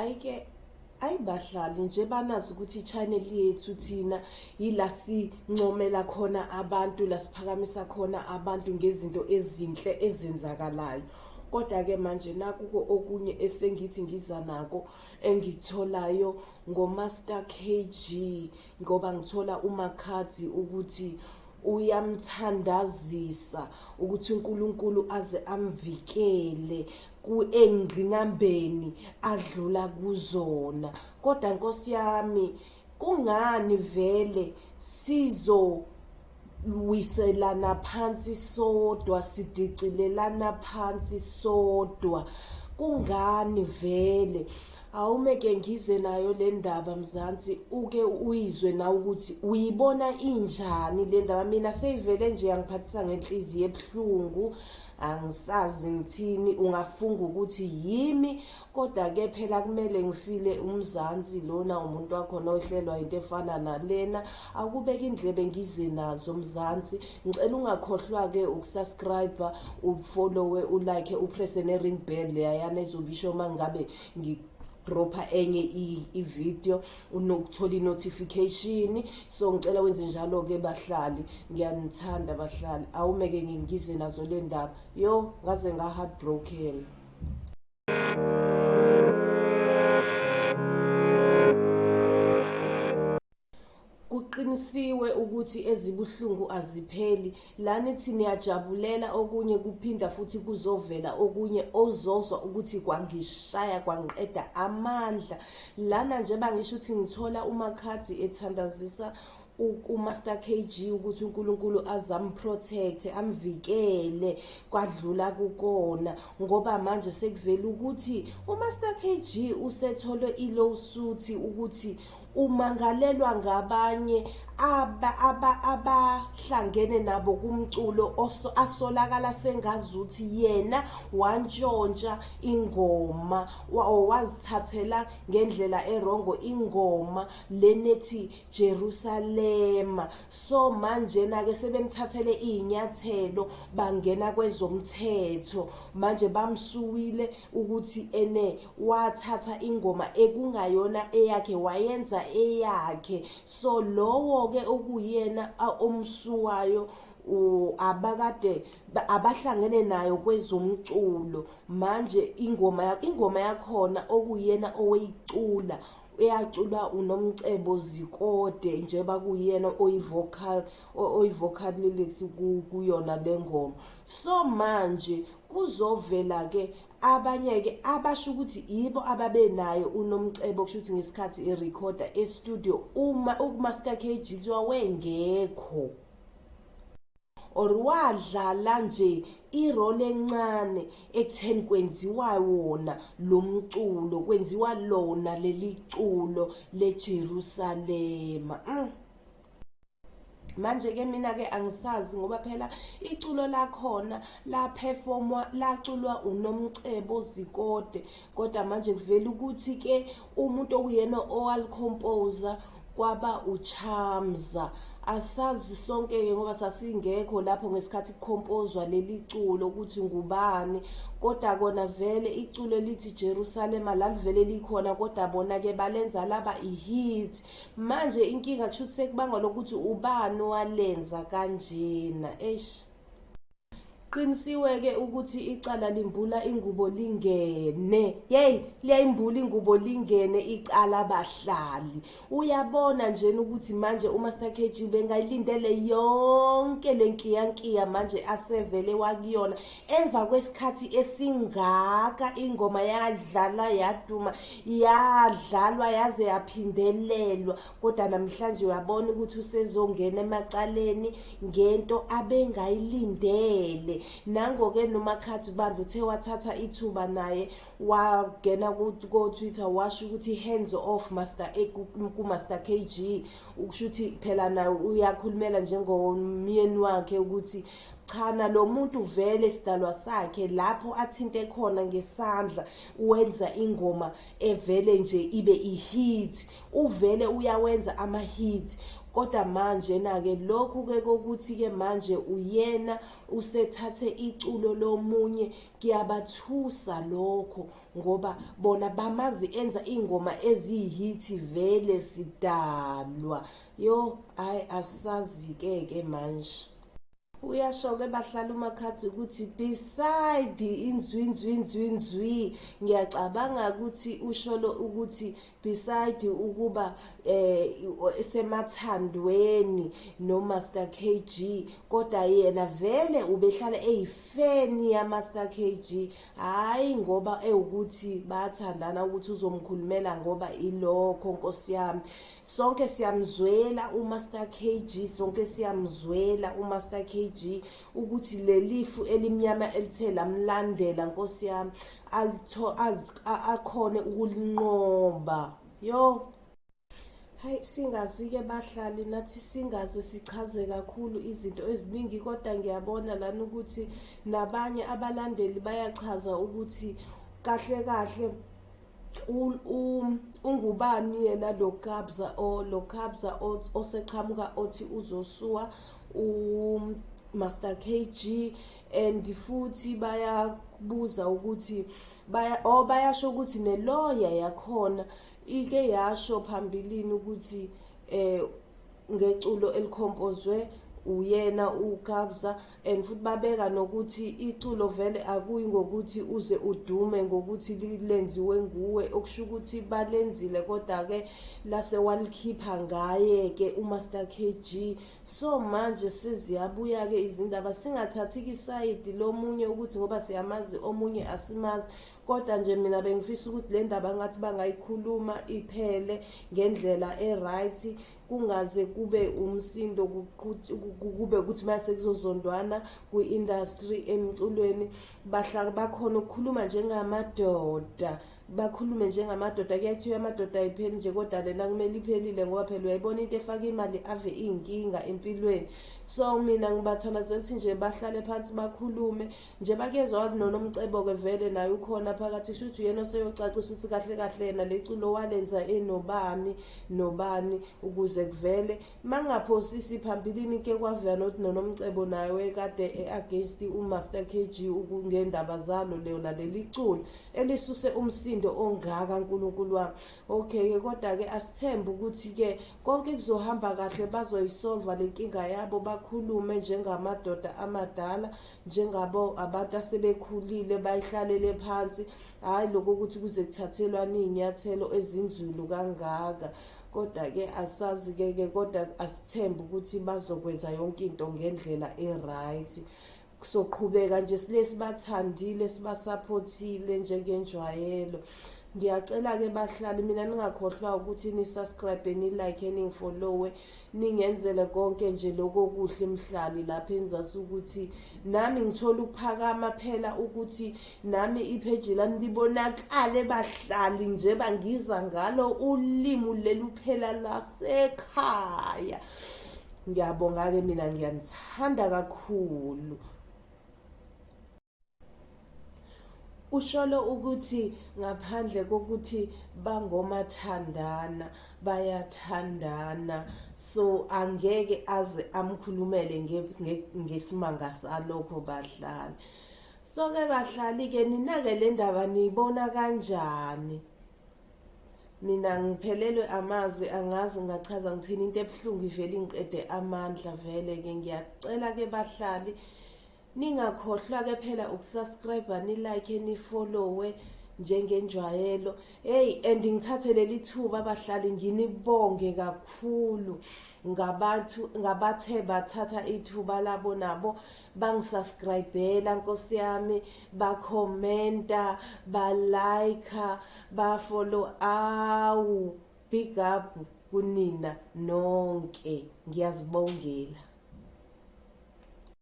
ayike ayibahlali nje banazi ukuthi i-channel yethu thina yila sincomela khona abantu la siphakamisa khona abantu ngezinto ezinhle ezenzakalayo. Kodwa-ke manje nakuko okunye esengithi ngiza nako engikutholayo ngomaster kg ngoba ngithola umakhadi ukuthi uyamthandazisa ukuthi uNkulunkulu aze amvikele kuengqinambeni adlula kuzona. Kodwa Nkosi yami kungani vele sizo wiselana phansi sodwa sidicilelana phansi sodwa? Kungani vele? Awumeke ngize nayo le ndaba mzansi uke uyizwe na ukuthi uyibona injani le ndaba? Mina seyivele nje yangiphathisa ngenhliziyo ebuhlungu angisazi ngithini ungafunga ukuthi yimi. Kodwa ke phela kumele ngifile umzansi lona umuntu wakhona ohlelwa into efana nalena. Akubeka indlebe ngize nazo mzansi. Ngicela ungakhohlwa ke ukusubscribe ufollowe ulike upress ne ring bell leyana ezobisho mangabe dropha enye i-video unokuthola i-notification. So ngicela wenze njalo ke bahlali. Ngiyanithanda bahlali. Awumeke ngingize nazo le ndaba. Yo ngaze nga-heartbroken. Ukuthi ezibuhlungu azipheli. Lana ithi niyajabulela okunye kuphinda futhi kuzovela okunye ozozwa ukuthi kwangishaya kwangiqeda amandla. Lana nje bangisho ukuthi ngithola umakhadi ethandazisa uMaster KG ukuthi uNkulunkulu azamprotect amvikele kwadlula kukona. Ngoba manje sekuvela ukuthi uMaster KG usetholwe ilawsuit ukuthi umangalelwa ngabanye abahlangene nabo kumculo asolakala sengazuthi yena wantshontsha ingoma wazithathela ngendlela erongo ingoma lenethi Jerusalema so manje na ke sebemthathele izinyathelo bangena kwezomthetho. Manje bamsuwile ukuthi ene wathatha ingoma ekungayona eyakhe wayenza eyakhe. So lowo ke okuyena omsuwayo abakade abahlangene nayo kwezomculo. Manje ingoma ingoma yakhona okuyena oweyicula eyaculwa unomcebo zikode njengoba kuyena oyivocal oyivocal lyrics kuyona lengoma so manje kuzovela ke abanye ke abasho ukuthi yibo ababenayo unomcebo kusho ukuthi ngesikhathi erecorda e-studio uma ukumaster KG wengekho. Or wadlala nje irole encane ekutheni kwenziwa wona lo mculo kwenziwa lona leli culo leJerusalema mm. manje ke mina ke angisazi ngoba phela iculo lakhona la performwa laculwa unomcebo zikode kodwa manje kuvela ukuthi ke umuntu okuyena owal composer kwaba uchamza asazi sonke ngoba sasingekho lapho ngesikhathi kukompozwa leli culo ukuthi ngubani. Kodwa kona vele iculo elithi Jerusalema lalivele likhona kodwa bona ke balenza laba ihit. Manje inkinga kusho ukuthi sekubangwa lokuthi ubani walenza kanjena eish. Qinisiwe-ke ukuthi icala limbula ingubo lingene. Yeyi liyayimbula ingubo lingene icala bahlali. Uyabona njena ukuthi manje umaster kg bengayilindele yonke le nkiyankiya manje asevele wakuyona. Emva kwesikhathi esingaka ingoma yadlalwa yaduma yadlalwa yaze yaphindelelwa. Kodwa namhlanje uyabona ukuthi usezongena emacaleni ngento abengayilindele. Nango-ke nomakhathi bandla uthe wathatha ithuba naye wangena ko-twitter washo ukuthi hands off master kumaster kg ukusho ukuthi phela naye uyakhulumela njengomyeni wakhe ukuthi chana lo muntu vele sidalwa sakhe lapho athinte khona ngesandla wenza ingoma evele nje ibe ihit uvele uyawenza ama hit kodwa manje na-ke lokhu-ke kokuthi-ke manje uyena usethathe iculo lomunye kuyabathusa lokho ngoba bona bamazi enza iy'ngoma eziyihithi vele sidalwa. Yo hhayi asazi-ke ke manje. Uyasho-ke bahlala umakhathi ukuthi beside inzwinzwinzwinzwi ngiyacabanga ukuthi usholo ukuthi beside ukuba eh semathandweni noMaster KG kodwa yena vele ubehlala eyifeni yaMaster KG hayi ngoba ewukuthi bathandana ukuthi uzomkhulumela ngoba ilokho Nkosi yami. Sonke siyamzwela uMaster KG sonke siyamzwela uMaster KG ukuthi lelifu elimnyama elithe lamlandela Nkosi yami alitho akhone ukulinqoba. Yo. Hayi singazi-ke bahlali nathi singaze sichaze kakhulu izinto eziningi kodwa ngiyabona lana ukuthi nabanye abalandeli bayachaza ukuthi kahle kahle ungubani yena lo kabza o lo kabza oseqhamuka othi uzosuwa uMaster KG and futhi bayabuza ukuthi baya oh bayasho ukuthi neloya yakhona ike yasho phambilini ukuthi eh ngeculo elikhompozwe uyena ukabza and futhi babeka nokuthi iculo vele akuyi ngokuthi uze udume ngokuthi lenziwe nguwe. Okusho ukuthi balenzile kodwa ke lase walikhipha ngaye ke uMaster KG so manje seziyabuya ke izindaba singathathi isayidi lomunye ukuthi ngoba siyamazi omunye asimazi. Kodwa nje mina bengifisa ukuthi le ndaba ngathi bangayikhuluma iphele ngendlela e-right kungaze kube umsindo kube ukuthi mase kuzozondwana kwi-industry emculweni. Bahlaka bakhona ukukhuluma njengamadoda. Bakhulume njengamadoda kuyathiwa amadoda ayipheli nje kodwa lena kumele iphelile ngoba phela uyayibona into efaka imali ave iy'nkinga empilweni. So mina ngibathandazela ukuthi nje bahlale phansi bakhulume nje bakezwa nonomcebo-ke vele naye ukhona phakathi shuthi uyena oseyocacisa ukuthi kahle kahle yena le culo walenza enobani nobani ukuze kuvele. Ma ngingaphosisi phambilini ke kwavela nokuthi nonomcebo naye wekade e-against umaster k g ngendaba zalo leyo naleli culo elisuse umsindo umsindo ongaka nkulunkulu wami. Okay-ke kodwa-ke asithembe ukuthi-ke konke kuzohamba kahle bazoyisolva le nkinga yabo bakhulume njengamadoda amadala njengabo abantu asebekhulile bayihlalele phansi. Hhayi lokho ukuthi kuze kuthathelwane iy'nyathelo ezinzulu kangaka. Kodwa-ke asazi-ke ke kodwa asithembe ukuthi bazokwenza yonke into ngendlela e-right. Soqhubeka nje sile sibathandile sibasaphothile njengenjwayelo. Ngiyacela-ke bahlali mina ningakhohlwa ukuthi ni-subscribe ni-like ningifollowe ningenzele konke nje loko kuhle emhlali lapho enzasi ukuthi nami ngithole ukuphakama phela ukuthi nami ipheji lami libonakale bahlali nje bangiza ngalo ulimi leli phela lasekhaya. Ngiyabonga-ke mina ngiyanithanda kakhulu. Usholo ukuthi ngaphandle kokuthi bangomathandana bayathandana so angeke aze amkhulumele ngesimanga salokho bahlali so ke bahlali ke ninake le ndaba niyibona kanjani? Mina ngiphelelwe amazwi angazi ngachaza ngithini into ebuhlungu ivele ingiqede amandla vele ke ngiyacela ke bahlali ningakhohlwa-ke phela ukusubscribe nilike nifollowe njengenjwayelo. Hey and ngithathe leli thuba abahlali nginibonge kakhulu ngabantu ngabathe bathatha ithuba labo nabo bangisubscribela nkosi yami. Bakhomenta balike bafollow awu big up kunina nonke. Ngiyazibongela.